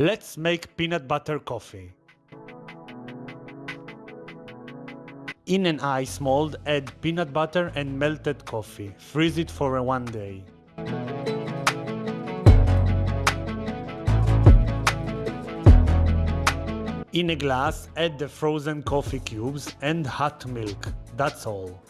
Let's make peanut butter coffee. In an ice mold, add peanut butter and melted coffee. Freeze it for one day. In a glass, add the frozen coffee cubes and hot milk. That's all.